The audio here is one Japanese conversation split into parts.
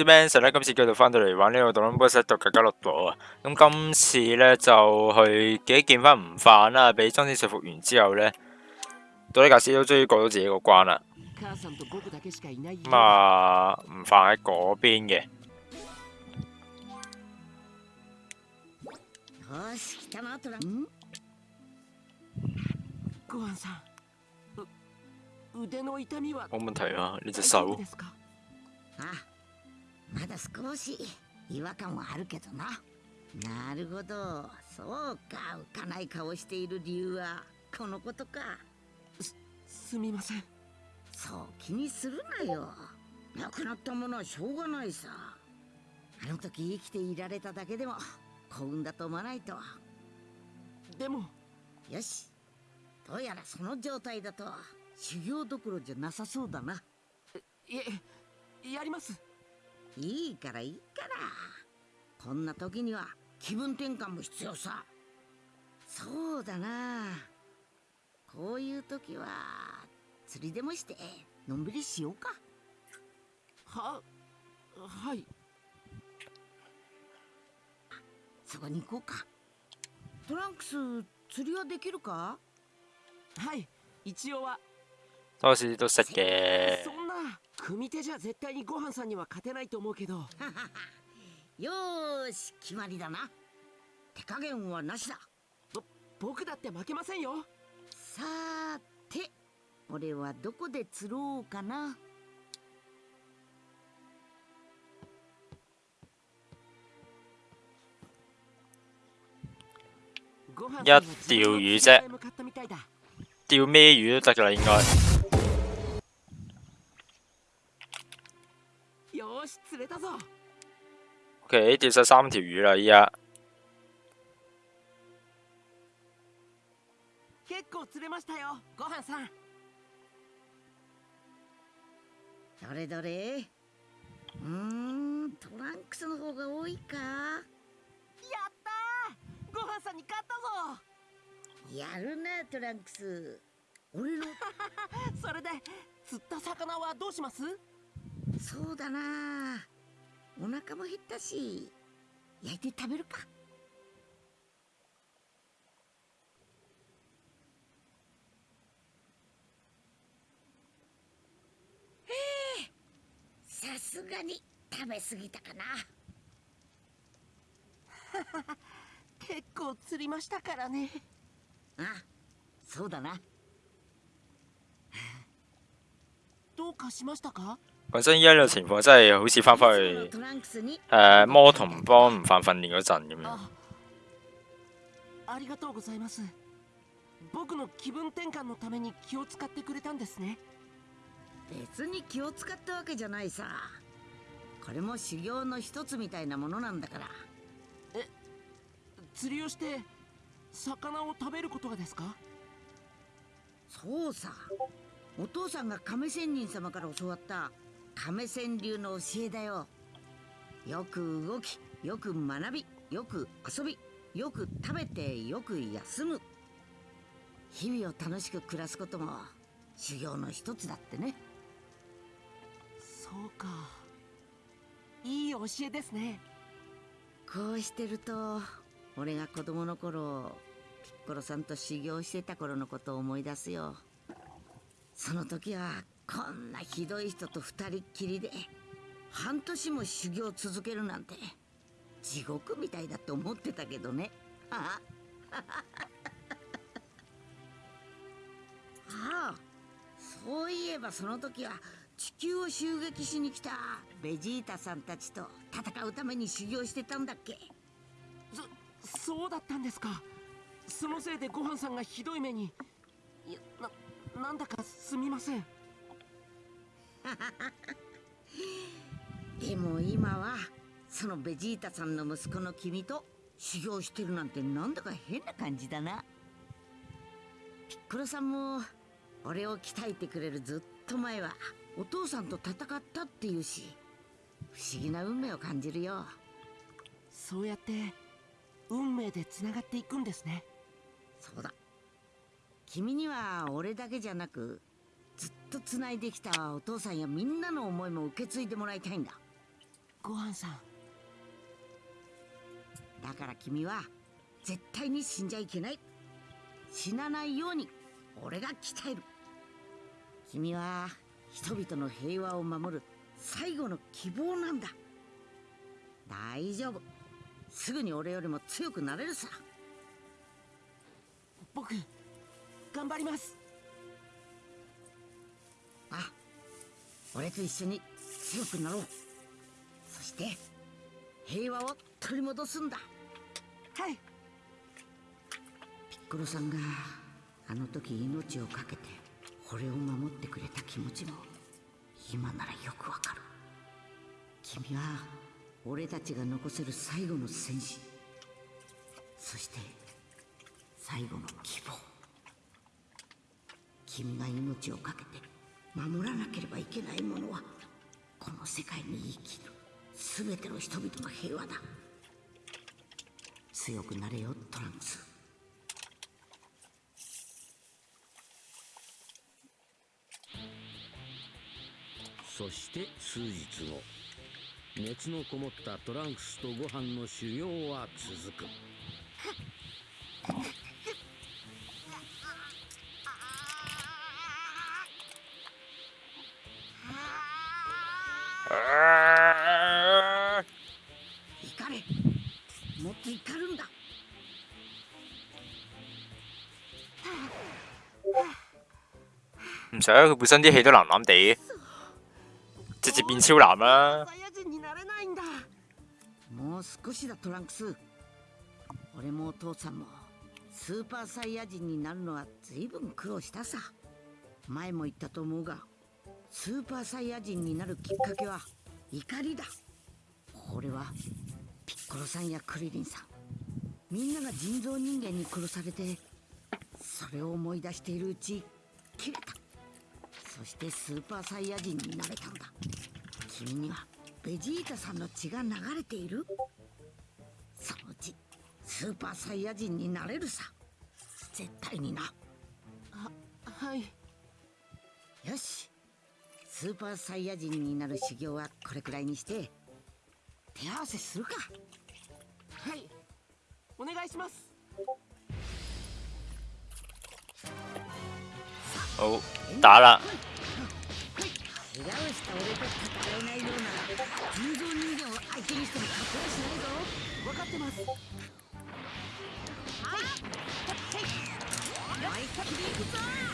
少 mention 咧，今次繼續翻到嚟玩呢個《Dragon Ball 朵啊。咁今次咧就去幾見翻吳範啦，俾莊子說服完之後咧，多利格斯都終於過到自己個關啦。咁啊，吳範喺嗰邊嘅。冇問題啊，呢隻手。あまだ少し違和感はあるけどな。なるほど。そうか。浮かない顔している理由はこのことか。すすみません。そう気にするなよ。亡くなったものはしょうがないさ。あの時生きていられただけでも幸運だと思わないと。でも。よし。どうやらその状態だと修行どころじゃなさそうだな。いえやりますいいからいいから。こんな時には気分転換も必要さ。そうだな。こういう時は釣りでもしてのんびりしようか。ははい。そこに行こうか。トランクス釣りはできるか？はい一応は。多士都識嘅。そんな組手じゃ絶対にご飯さんには勝てないと思うけど。よーし決まりだな。手加減はなしだ。ぼ僕だって負けませんよ。さーて俺はどこで釣ろうかな。一釣魚啫，釣咩魚都得噶啦，應該。よし釣れたぞ。OK，釣晒三條魚啦，依家。結構釣れましたよ。ご飯さん。どれどれ。うーんトランクスの方が多いか。やったー。ご飯さんに勝ったぞ。やるなトランクス。俺の。それで釣った魚はどうします？そうだな。お腹も減ったし焼いて食べるか。ええさすがに食べ過ぎたかな。結構釣りましたからね。あそうだな。どうかしましたか？講真，依家呢個情況真係好似翻返去誒魔童幫吳範訓練嗰陣咁樣。あありがとうございます。僕の気分転換のために気を使ってくれたんですね。別に気を使ったわけじゃないさ。これも修行の一つみたいなものなんだから。釣りをして魚を食べることがですか？そうさ。お父さんが亀仙人様から教わった亀仙流の教えだよ。よく動きよく学びよく遊びよく食べてよく休む。日々を楽しく暮らすことも修行の一つだってね。そうか。いい教えですね。こうしてると俺が子供の頃ピッコロさんと修行してた頃のことを思い出すよ。その時はこんなひどい人と二人っきりで半年も修行続けるなんて地獄みたいだと思ってたけどね。ああそういえばその時は地球を襲撃しに来たベジータさんたちと戦うために修行してたんだっけ。そそうだったんですか。そのせいでご飯さんがひどい目に。いやななんだかすみません。でも今はそのベジータさんの息子の君と修行してるなんてなんだか変な感じだな。ピッコロさんも俺を鍛えてくれるずっと前はお父さんと戦ったっていうし不思議な運命を感じるよ。そうやって運命でつながっていくんですね。そうだ。君には俺だけじゃなくずっと繋いできたお父さんやみんなの思いも受け継いでもらいたいんだ。ごはんさん。だから君は絶対に死んじゃいけない。死なないように俺が鍛える。君は人々の平和を守る最後の希望なんだ。大丈夫。すぐに俺よりも強くなれるさ。僕頑張ります俺と一緒に強くなろう。そして平和を取り戻すんだ。はい。ピッコロさんがあの時命を懸けて俺を守ってくれた気持ちも今ならよくわかる。君は俺たちが残せる最後の戦士。そして最後の希望。君が命を懸けて守らなければいけないものはこの世界に生きる。全ての人々の平和だ。強くなれよトランス。そして数日後熱のこもったトランクスとご飯の修行は続く。怒れ。もっと怒るんだ。唔使佢本身啲戲都藍藍地，直接變超藍啦。もう少しだトランクス。俺もお父さんもスーパーサイヤ人になるのは随分苦労したさ。前も言ったと思うがスーパーサイヤ人になるきっかけは怒りだ。これはピッコロさんやクリリンさん。みんなが人造人間に殺されてそれを思い出しているうち切れた。そしてスーパーサイヤ人になれたんだ。君にはベジータさんの血が流れている。そのうちスーパーサイヤ人になれるさ。絶対にな。はい。よしスーパーサイヤ人になる修行はこれくらいにして手合わせするか。はい。お願いします。好，打啦！怪我した俺と戦えないようなら人造人間を相手にしても勝てはしないぞ。分かってます。思い。っきり行くぞ嚟啦，唔快，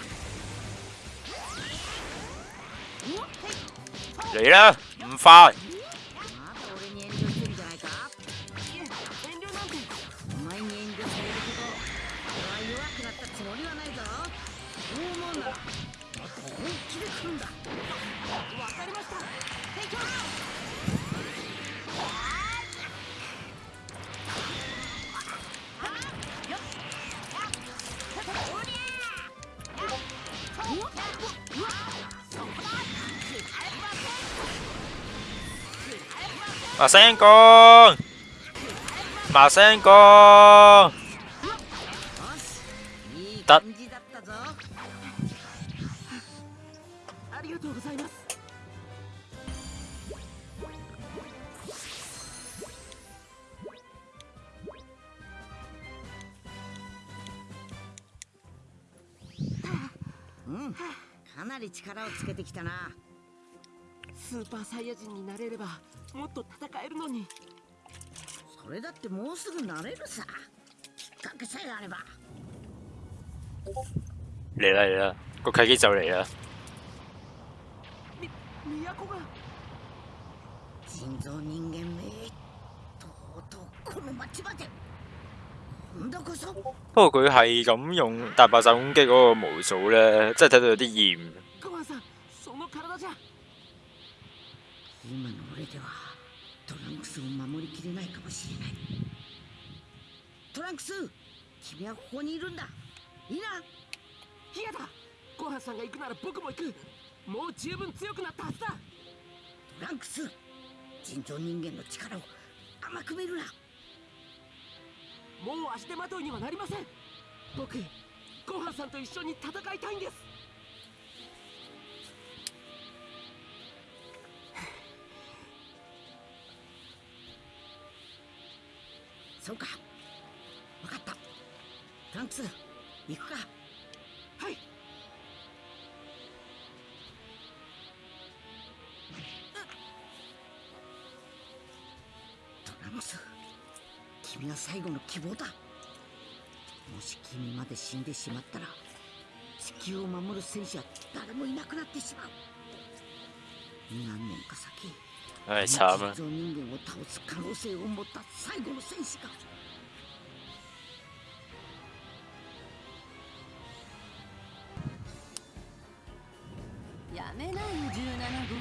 まだ俺麻聲講，麻聲講，よしいいだ感じだ。ったぞありがとうございますうん。かなり力をつけてきたな。スーパーサイヤ人になれればもっと戦えるのに。それだってもうすぐなれるさ。きっかけさえあれば。嚟啦嚟啦，個契機就嚟啦。み都が。人造人間めとうとうこの町まで。不過佢係咁用大爆炸攻擊嗰個模組咧，真係睇到有啲厭。ごはんさんその体じゃ。今の俺ではトランクスを守りきれないかもしれない。トランクス君はここにいるんだ。いいな。嫌だ。ごはんさんが行くなら僕も行く。もう十分強くなったはずだ。トランクス人造人間の力を甘く見るな。もう足手まといにはなりません。僕ごはんさんと一緒に戦いたいんですそうか。分かった。トランクス行くか。はい。トランクス君が最後の希望だ。もし君まで死んでしまったら地球を守る戦士は誰もいなくなってしまう。何年か先唉，慘啊！人造人間を倒す可能性を持った最後の戦士がやめないよ17号。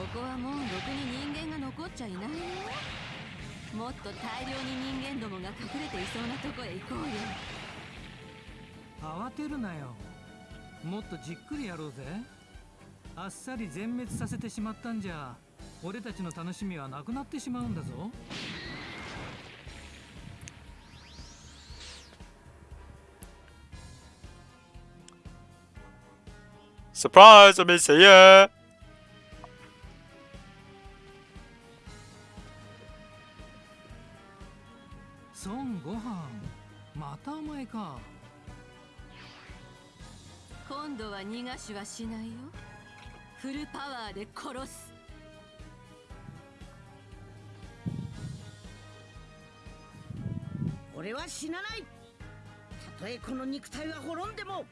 ここはもうろくに人間が残っちゃいないよ。もっと大量に人間どもが隠れていそうなとこへ行こうよ。慌てるなよ。もっとじっくりやろうぜ。あっさり全滅させてしまったんじゃ俺たちの楽しみはなくなってしまうんだぞ。Surprise 我未死啊！孫悟飯またお前か。今度は逃がしはしないよ。フルパワーで殺す俺は死なない。たとえこの肉体は滅んでも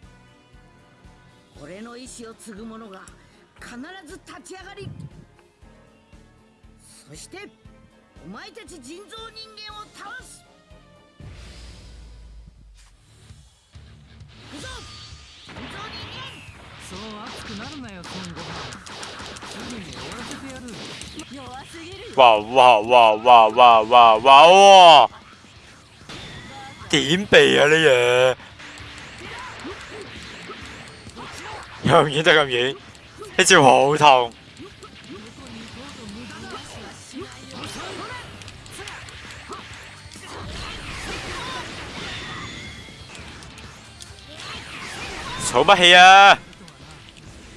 俺の意志を継ぐ者が必ず立ち上がりそしてお前たち人造人間を倒す。行くぞ！人造人間！そう熱くなるなよ孫悟飯すぐに終わらせてやる。弱すぎるわわわわわわわお點避啊呢嘢？又唔遠得咁遠，呢招好痛。嘈乜氣啊？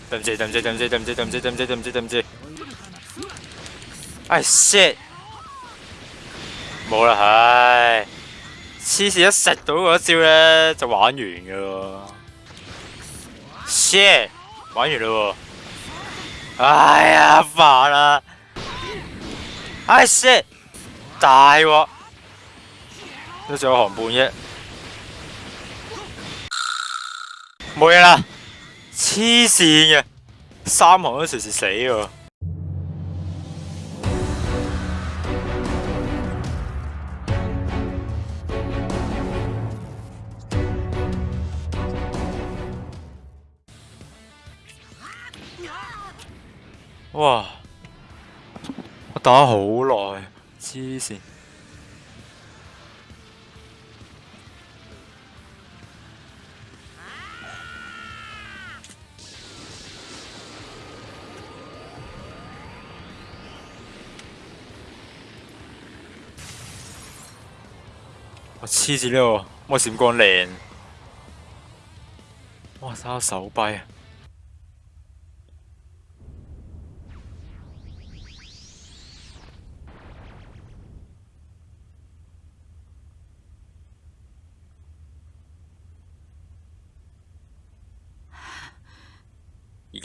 對唔住，對唔住，對唔住，對唔住，對唔住，對唔住，對唔住，對唔住。唉 shit，冇啦，唉，黐線一食到嗰招咧就玩完噶喎，shit，玩完啦喎，哎呀煩啦，哎 shit，大鑊，都仲有行半啫，冇嘢啦，黐線嘅，三行都隨時死喎。打好耐，黐線。我黐住呢個魔閃光靚，哇！睇下手臂啊！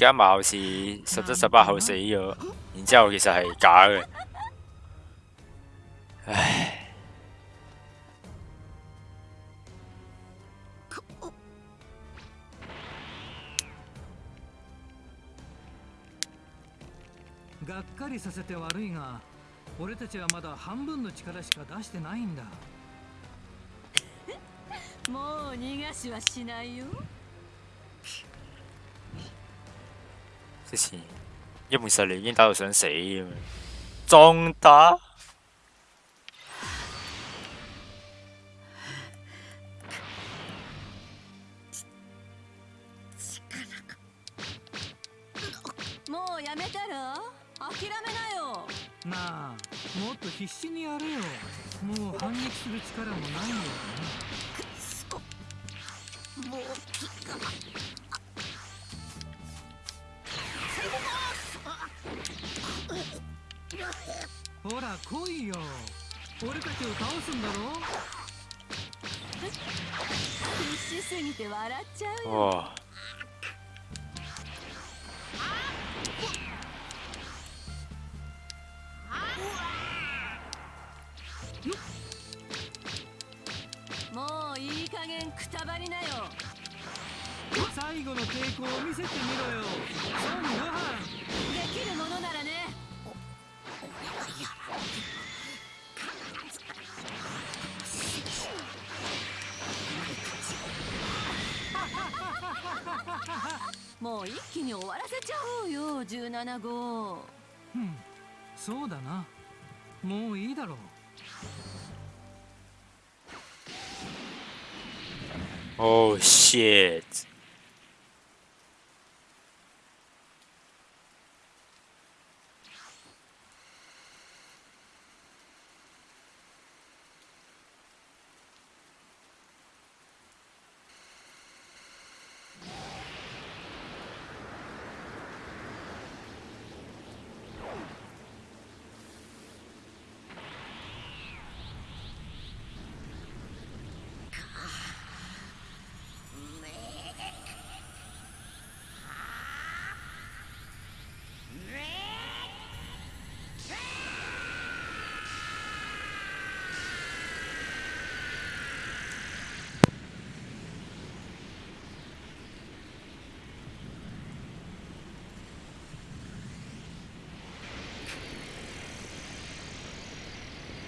家貌似十七十八後死咗，然之後其實係假嘅。唉，がっかりさせて悪いが俺たちはまだ半分の力しか出してないんだ。もう逃がしはしないよ之前一門實力已經打到想死咁樣，仲打？もうやめたら諦めなよ。なあもっと必死にやれよ。もう反撃する力もないよ。もほら来いよ。俺たちを倒すんだろ？必死すぎて笑っちゃうよ。哇！もういい加減くたばりなよ。最後の抵抗を見せてみろよ。孫悟飯。できるものもう一気に終わらせちゃおうよ17号。うんそうだな。もういいだろう。Oh shit！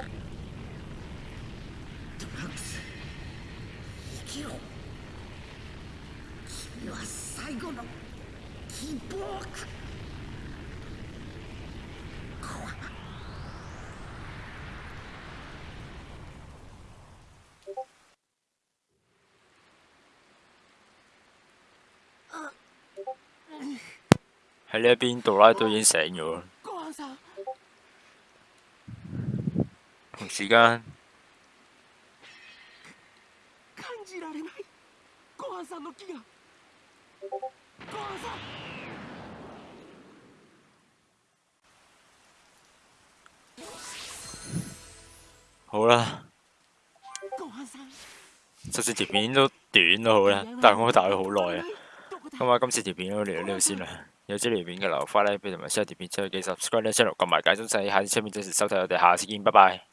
ラクス生きろ君は最後の希望か喺呢一邊杜拉都已經醒咗時間感じられないご飯さんの気がご飯さん好啦，ご飯さん就算條片都短都好啦，但係我打咗好耐啊。どこだ咁啊，今次條片都嚟到呢度先啦。有支條片嘅留花咧，俾同埋 share 條片出去記 subscribe 呢 channel，撳埋解鐘仔，下次出面準時收睇我哋，下次見，拜拜。